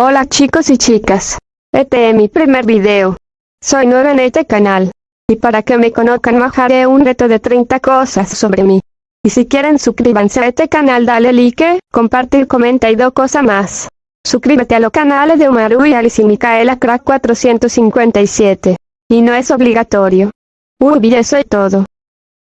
Hola chicos y chicas. Este es mi primer video. Soy nueva en este canal. Y para que me conozcan bajaré un reto de 30 cosas sobre mí. Y si quieren suscríbanse a este canal dale like, compartir, comenta y dos cosas más. Suscríbete a los canales de Umaru y Alice y Micaela Crack 457. Y no es obligatorio. Uy, eso es todo.